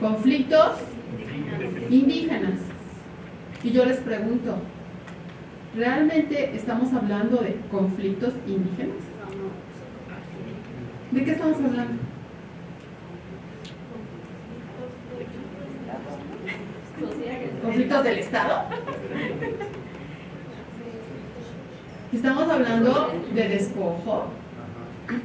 Conflictos indígenas. Y yo les pregunto, ¿realmente estamos hablando de conflictos indígenas? ¿De qué estamos hablando? ¿Conflictos del Estado? Estamos hablando de despojo,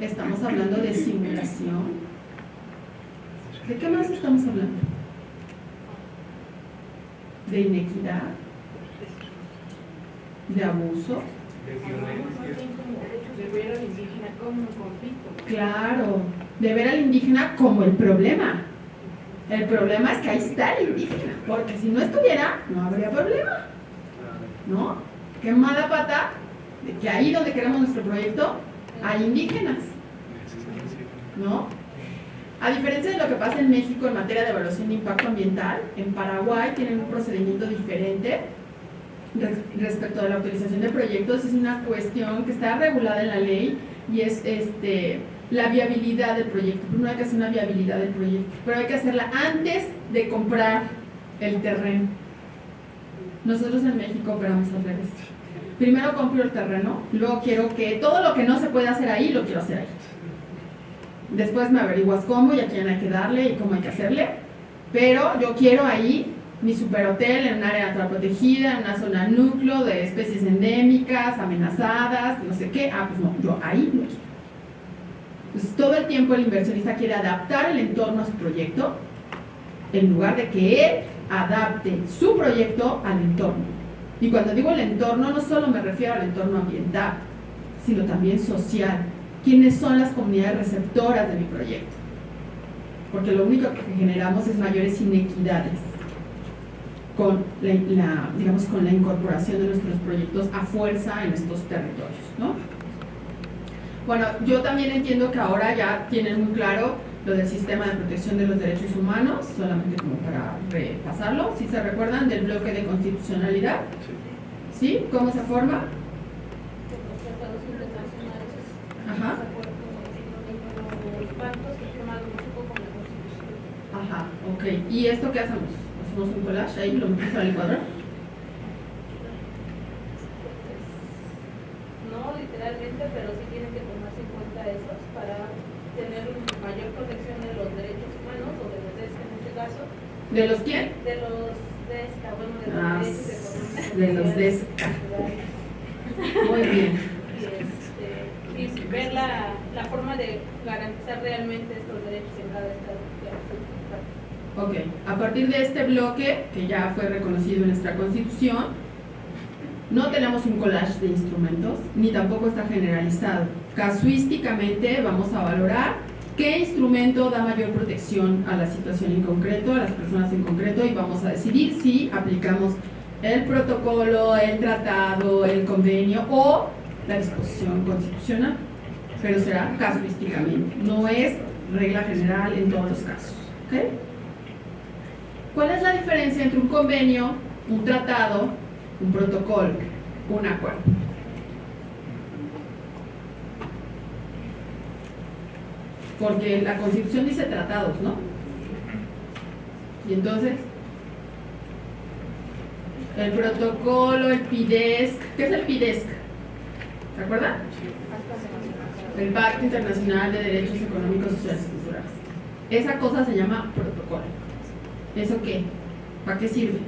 estamos hablando de simulación. ¿De qué más estamos hablando? ¿De inequidad? ¿De abuso? De ver al indígena como un conflicto. Claro, de ver al indígena como el problema. El problema es que ahí está el indígena, porque si no estuviera, no habría problema. ¿No? Qué mala pata de que ahí donde queremos nuestro proyecto hay indígenas. ¿No? A diferencia de lo que pasa en México en materia de evaluación de impacto ambiental, en Paraguay tienen un procedimiento diferente respecto a la utilización de proyectos. Es una cuestión que está regulada en la ley y es este, la viabilidad del proyecto. No hay que hacer una viabilidad del proyecto, pero hay que hacerla antes de comprar el terreno. Nosotros en México operamos al revés. Primero compro el terreno, luego quiero que todo lo que no se puede hacer ahí, lo quiero hacer ahí. Después me averiguas cómo y a quién hay que darle y cómo hay que hacerle. Pero yo quiero ahí mi superhotel en un área protegida, en una zona núcleo de especies endémicas, amenazadas, no sé qué. Ah, pues no, yo ahí lo quiero. Entonces todo el tiempo el inversionista quiere adaptar el entorno a su proyecto en lugar de que él adapte su proyecto al entorno. Y cuando digo el entorno no solo me refiero al entorno ambiental, sino también social. ¿Quiénes son las comunidades receptoras de mi proyecto? Porque lo único que generamos es mayores inequidades con la, digamos, con la incorporación de nuestros proyectos a fuerza en estos territorios. ¿no? Bueno, yo también entiendo que ahora ya tienen muy claro lo del sistema de protección de los derechos humanos, solamente como para repasarlo, si se recuerdan del bloque de constitucionalidad, ¿sí? ¿Cómo se forma? Ajá. Ajá, ok. ¿Y esto qué hacemos? ¿Hacemos un collage ahí, lo metemos al cuadro? No literalmente, pero sí tienen que tomarse en cuenta esos para tener mayor protección de los derechos humanos o de los DESCA en este caso. ¿De los quién? De los DESCA, bueno, de los Ah, económicos. de los DESCA. Muy bien. Ver la, la forma de garantizar realmente estos derechos en cada estado. Ok, a partir de este bloque, que ya fue reconocido en nuestra constitución, no tenemos un collage de instrumentos, ni tampoco está generalizado. Casuísticamente vamos a valorar qué instrumento da mayor protección a la situación en concreto, a las personas en concreto, y vamos a decidir si aplicamos el protocolo, el tratado, el convenio o la disposición constitucional. Pero será casuísticamente, no es regla general en todos los casos. ¿ok? ¿Cuál es la diferencia entre un convenio, un tratado, un protocolo, un acuerdo? Porque la Constitución dice tratados, ¿no? Y entonces, el protocolo, el PIDESC, ¿qué es el PIDESC? ¿Se acuerdan? El Pacto Internacional de Derechos Económicos, Sociales y Culturales. Esa cosa se llama protocolo. ¿Eso qué? ¿Para qué sirve?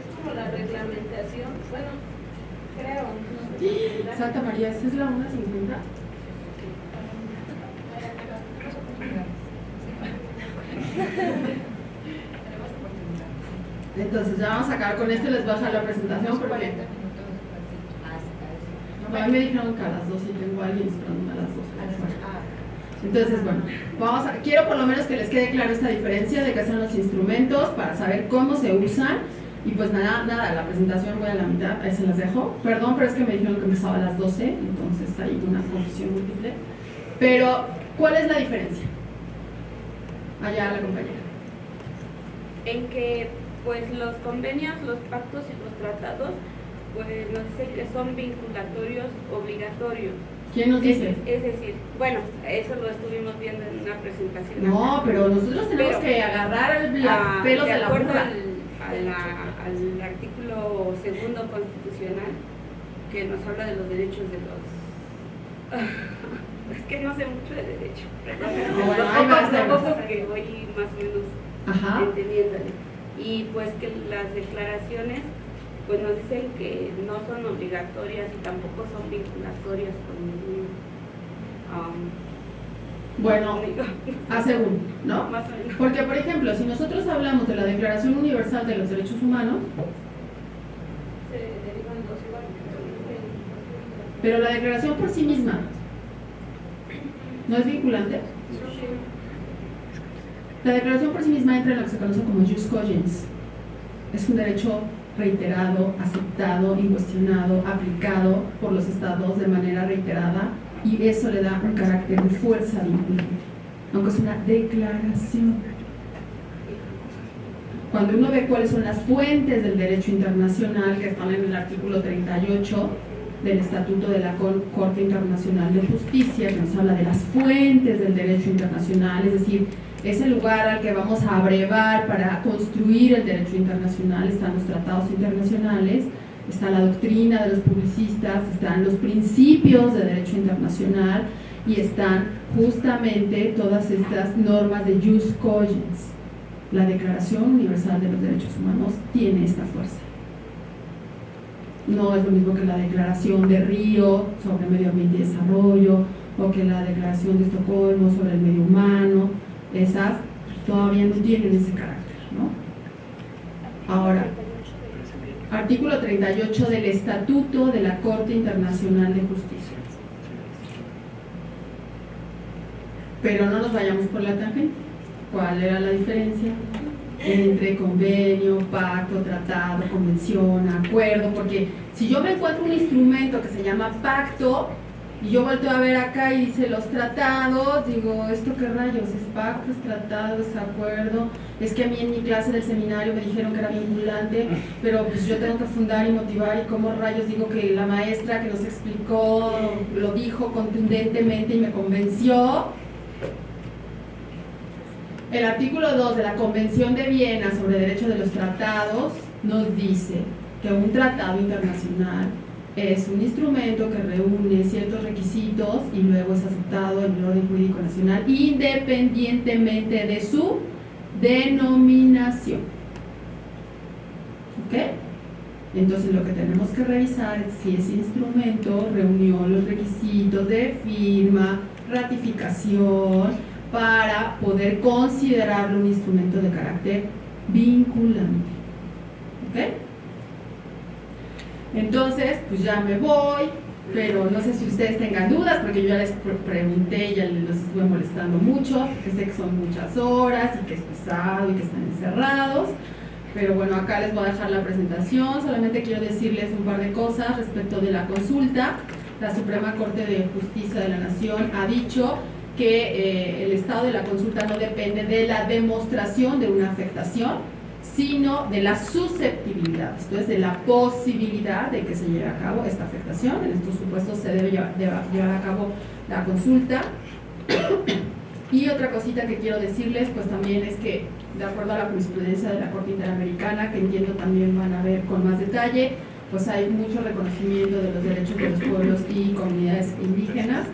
Es como la reglamentación, bueno, creo. no sé. Santa María, ¿esa es la 150? Entonces ya vamos a acabar con esto y les voy a dejar la presentación porque a mí me dijeron que a las 12 y tengo a alguien esperándome a las 12. Entonces, bueno, vamos a, quiero por lo menos que les quede claro esta diferencia de qué son los instrumentos para saber cómo se usan y pues nada, nada, la presentación voy a la mitad, ahí se las dejo. Perdón, pero es que me dijeron que empezaba a las 12, entonces hay una confusión múltiple. Pero, ¿cuál es la diferencia? Allá la compañera. en que pues los convenios, los pactos y los tratados Pues nos dice que son vinculatorios obligatorios. ¿Quién nos dice? Es, decir, bueno, eso lo estuvimos viendo en una presentación. No, pero nosotros tenemos que agarrar los ah, pelos de, de la acuerdo burra. al, al artículo segundo constitucional que nos habla de los derechos de los... es que no sé mucho de derecho, No, bueno, hay más tampoco que voy más o menos entendiéndole. Y pues que las declaraciones pues nos dicen que no son obligatorias y tampoco son vinculatorias con ningún... um, Bueno, a según, ¿no? más o menos. Porque, por ejemplo, si nosotros hablamos de la Declaración Universal de los Derechos Humanos, Se derivan dos igual. pero la declaración por sí misma no es vinculante. La declaración por sí misma entra en lo que se conoce como jus cogens. Es un derecho reiterado, aceptado, incuestionado, aplicado por los estados de manera reiterada y eso le da un carácter de fuerza vinculante, aunque es una declaración. Cuando uno ve cuáles son las fuentes del derecho internacional que están en el artículo 38 del Estatuto de la Cor- Corte Internacional de Justicia, que nos habla de las fuentes del derecho internacional, es decir, ese lugar al que vamos a abrevar para construir el derecho internacional, están los tratados internacionales, está la doctrina de los publicistas, están los principios de derecho internacional y están justamente todas estas normas de jus cogens. La Declaración Universal de los Derechos Humanos tiene esta fuerza. No es lo mismo que la Declaración de Río sobre Medio Ambiente y Desarrollo o que la Declaración de Estocolmo sobre el medio humano. Esas pues, todavía no tienen ese carácter, ¿no? Ahora, artículo 38 del Estatuto de la Corte Internacional de Justicia. Pero no nos vayamos por la tangente. ¿Cuál era la diferencia? Entre convenio, pacto, tratado, convención, acuerdo, porque si yo me encuentro un instrumento que se llama pacto y yo vuelto a ver acá y dice los tratados, digo, ¿esto qué rayos? ¿Es pacto, es tratado, es acuerdo? Es que a mí en mi clase del seminario me dijeron que era vinculante, pero pues yo tengo que fundar y motivar y cómo rayos digo que la maestra que nos explicó lo dijo contundentemente y me convenció. El artículo 2 de la Convención de Viena sobre Derecho de los Tratados nos dice que un tratado internacional es un instrumento que reúne ciertos requisitos y luego es aceptado en el orden jurídico nacional independientemente de su denominación. ¿Ok? Entonces lo que tenemos que revisar es si ese instrumento reunió los requisitos de firma, ratificación, para poder considerarlo un instrumento de carácter vinculante. ¿Ok? Entonces, pues ya me voy, pero no sé si ustedes tengan dudas, porque yo ya les pre- pregunté, ya los estuve molestando mucho, que sé que son muchas horas y que es pesado y que están encerrados. Pero bueno, acá les voy a dejar la presentación, solamente quiero decirles un par de cosas respecto de la consulta. La Suprema Corte de Justicia de la Nación ha dicho que eh, el estado de la consulta no depende de la demostración de una afectación, sino de la susceptibilidad, esto es, de la posibilidad de que se lleve a cabo esta afectación. En estos supuestos se debe llevar, llevar a cabo la consulta. Y otra cosita que quiero decirles, pues también es que, de acuerdo a la jurisprudencia de la Corte Interamericana, que entiendo también van a ver con más detalle, pues hay mucho reconocimiento de los derechos de los pueblos y comunidades indígenas.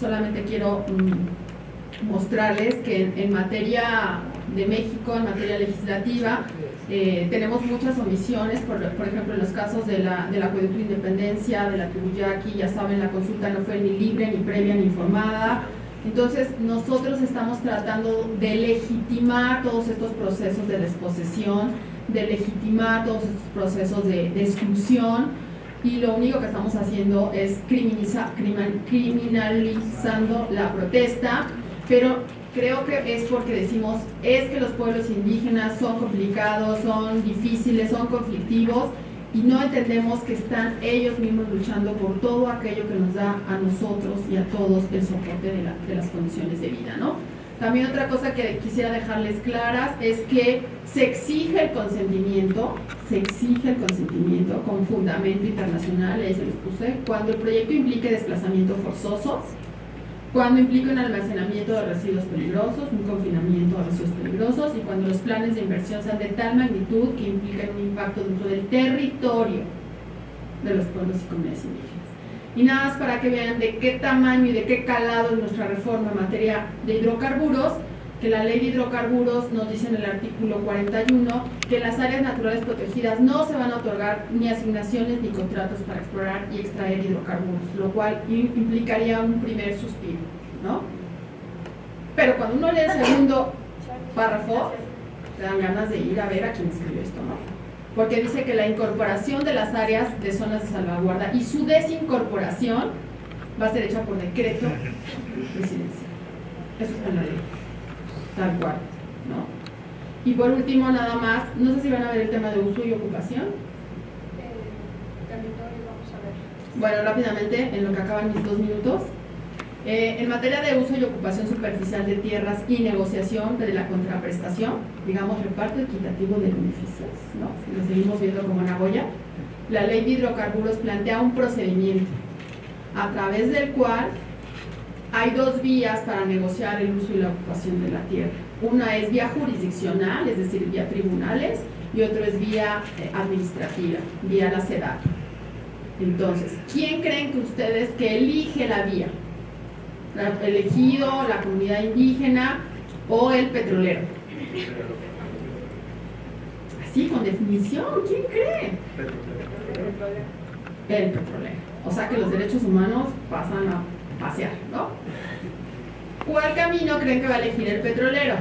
Solamente quiero mm, mostrarles que en, materia de México, en materia legislativa, eh, tenemos muchas omisiones, por, ejemplo, en los casos de la, del acueducto de independencia, de la tribu Yaqui, ya saben, la consulta no fue ni libre, ni previa, ni informada. Entonces, nosotros estamos tratando de legitimar todos estos procesos de desposesión, de legitimar todos estos procesos de exclusión, y lo único que estamos haciendo es criminaliza- crimin- criminalizando la protesta, pero creo que es porque decimos es que los pueblos indígenas son complicados, son difíciles, son conflictivos y no entendemos que están ellos mismos luchando por todo aquello que nos da a nosotros y a todos el soporte de las condiciones de vida, ¿no? También otra cosa que quisiera dejarles claras es que se exige el consentimiento, se exige el consentimiento con fundamento internacional, ahí se los puse, cuando el proyecto implique desplazamientos forzosos, cuando implique un almacenamiento de residuos peligrosos, un confinamiento de residuos peligrosos y cuando los planes de inversión sean de tal magnitud que impliquen un impacto dentro del territorio de los pueblos y comunidades indígenas. Y nada más para que vean de qué tamaño y de qué calado es nuestra reforma en materia de hidrocarburos, que la ley de hidrocarburos nos dice en el artículo 41 que las áreas naturales protegidas no se van a otorgar ni asignaciones ni contratos para explorar y extraer hidrocarburos, lo cual implicaría un primer suspiro, ¿no? Pero cuando uno lee el segundo párrafo, te dan ganas de ir a ver a quién escribió esto, ¿no? Porque dice que la incorporación de las áreas de zonas de salvaguarda y su desincorporación va a ser hecha por decreto presidencial. Eso está en la ley tal cual, ¿no? Y por último, nada más, no sé si van a ver el tema de uso y ocupación. Bueno, rápidamente, en lo que acaban mis dos minutos. Eh, en materia de uso y ocupación superficial de tierras y negociación de la contraprestación, digamos reparto equitativo de beneficios, ¿no? si lo seguimos viendo como Nagoya, la ley de hidrocarburos plantea un procedimiento a través del cual hay dos vías para negociar el uso y la ocupación de la tierra. Una es vía jurisdiccional, es decir, vía tribunales, y otra es vía eh, administrativa, vía la SEDAC. Entonces, ¿quién creen que ustedes que elige la vía? ¿El elegido, la comunidad indígena o el petrolero? Así, con definición, ¿quién cree? El petrolero. O sea que los derechos humanos pasan a pasear, ¿no? ¿Cuál camino creen que va a elegir el petrolero?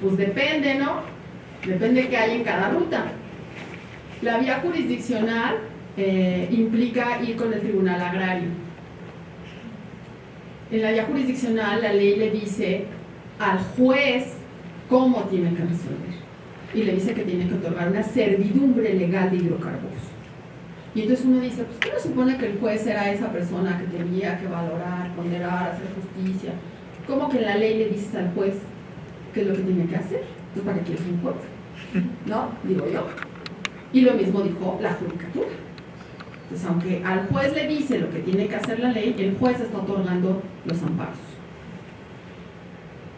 Pues depende, ¿no? Depende de qué hay en cada ruta. La vía jurisdiccional eh, implica ir con el tribunal agrario. En la vía jurisdiccional la ley le dice al juez cómo tiene que resolver. Y le dice que tiene que otorgar una servidumbre legal de hidrocarburos. Y entonces uno dice, pues ¿qué no supone que el juez era esa persona que tenía que valorar, ponderar, hacer justicia? ¿Cómo que en la ley le dices al juez qué es lo que tiene que hacer? Entonces, ¿para qué quieres un juez? ¿No? Digo yo. Y lo mismo dijo la judicatura. Entonces, aunque al juez le dice lo que tiene que hacer la ley, el juez está otorgando los amparos.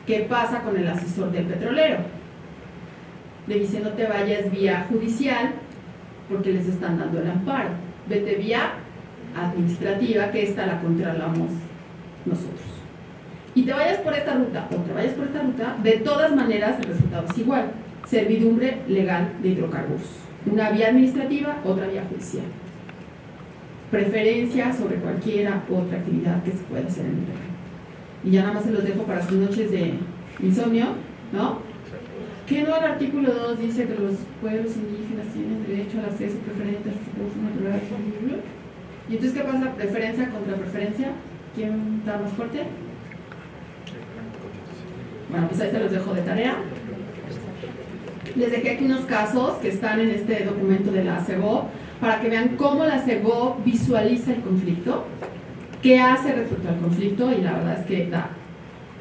¿Qué pasa con el asesor del petrolero? Le dice no te vayas vía judicial porque les están dando el amparo. Vete vía administrativa, que esta la controlamos nosotros. Y te vayas por esta ruta o te vayas por esta ruta, de todas maneras el resultado es igual. Servidumbre legal de hidrocarburos. Una vía administrativa, otra vía judicial. Preferencia sobre cualquiera otra actividad que se pueda hacer en el terreno. Y ya nada más se los dejo para sus noches de insomnio, ¿no? ¿Qué no el artículo 2 dice que los pueblos indígenas tienen derecho al acceso preferente a sus recursos naturales? ¿Y entonces qué pasa? ¿Preferencia contra preferencia? ¿Quién está más fuerte? Bueno, pues ahí se los dejo de tarea. Les dejé aquí unos casos que están en este documento de la CEGO para que vean cómo la CEGO visualiza el conflicto, qué hace respecto al conflicto y la verdad es que da,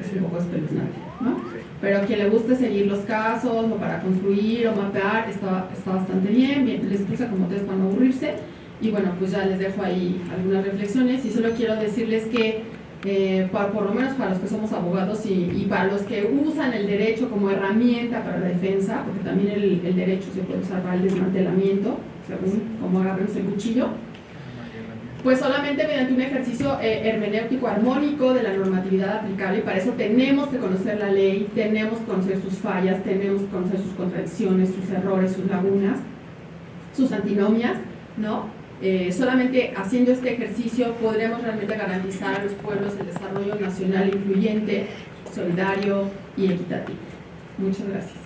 es un poco espeluznante. ¿no? pero a quien le guste seguir los casos o para construir o mapear está, está bastante bien, bien, les puse como test para no aburrirse y bueno, pues ya les dejo ahí algunas reflexiones y solo quiero decirles que eh, por lo menos para los que somos abogados y, para los que usan el derecho como herramienta para la defensa, porque también el, el derecho se puede usar para el desmantelamiento, según cómo agarremos el cuchillo, pues solamente mediante un ejercicio eh, hermenéutico armónico de la normatividad aplicable y para eso tenemos que conocer la ley, tenemos que conocer sus fallas, tenemos que conocer sus contradicciones, sus errores, sus lagunas, sus antinomias, ¿no? Eh, solamente haciendo este ejercicio podremos realmente garantizar a los pueblos el desarrollo nacional incluyente, solidario y equitativo. Muchas gracias.